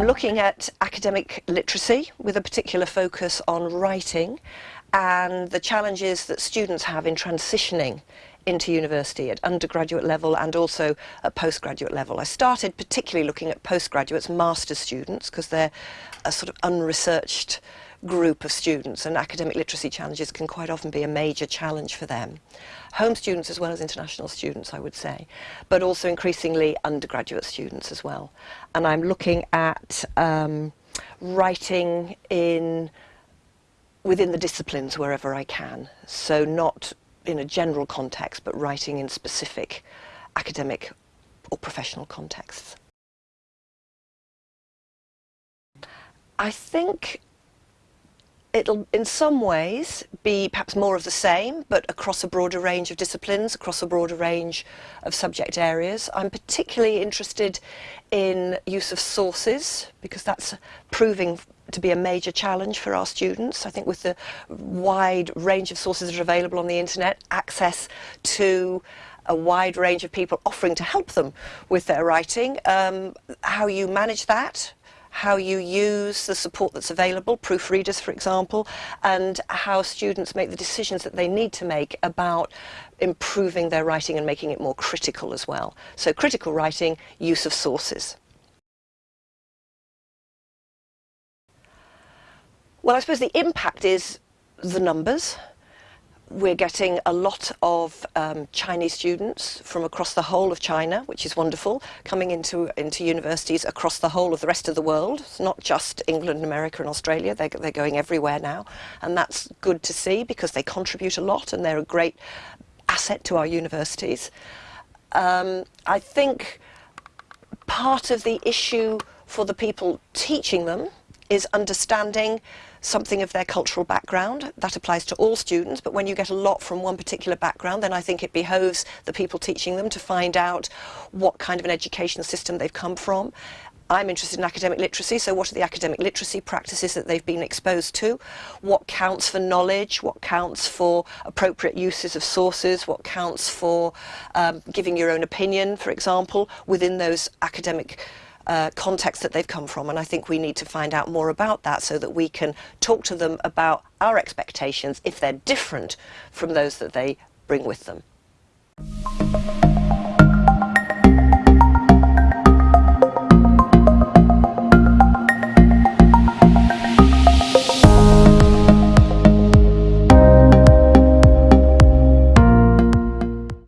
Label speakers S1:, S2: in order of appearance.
S1: looking at academic literacy with a particular focus on writing and the challenges that students have in transitioning into university at undergraduate level and also at postgraduate level. I started particularly looking at postgraduates, master's students, because they're a sort of unresearched group of students and academic literacy challenges can quite often be a major challenge for them. Home students as well as international students I would say, but also increasingly undergraduate students as well. And I'm looking at um, writing in within the disciplines wherever I can. So not in a general context, but writing in specific academic or professional contexts. I think it'll in some ways be perhaps more of the same but across a broader range of disciplines across a broader range of subject areas. I'm particularly interested in use of sources because that's proving to be a major challenge for our students. I think with the wide range of sources that are available on the internet access to a wide range of people offering to help them with their writing um, how you manage that how you use the support that's available, proofreaders for example, and how students make the decisions that they need to make about improving their writing and making it more critical as well. So critical writing, use of sources. Well, I suppose the impact is the numbers we're getting a lot of um, Chinese students from across the whole of China, which is wonderful, coming into, into universities across the whole of the rest of the world. It's not just England, America and Australia, they're, they're going everywhere now. And that's good to see because they contribute a lot and they're a great asset to our universities. Um, I think part of the issue for the people teaching them is understanding something of their cultural background. That applies to all students, but when you get a lot from one particular background, then I think it behoves the people teaching them to find out what kind of an educational system they've come from. I'm interested in academic literacy, so what are the academic literacy practices that they've been exposed to? What counts for knowledge? What counts for appropriate uses of sources? What counts for um, giving your own opinion, for example, within those academic uh, context that they've come from and I think we need to find out more about that so that we can talk to them about our expectations if they're different from those that they bring with them.